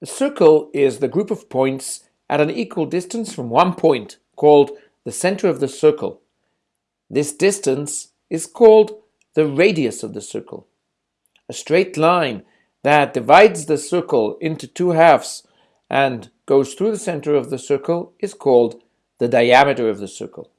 The circle is the group of points at an equal distance from one point, called the center of the circle. This distance is called the radius of the circle. A straight line that divides the circle into two halves and goes through the center of the circle is called the diameter of the circle.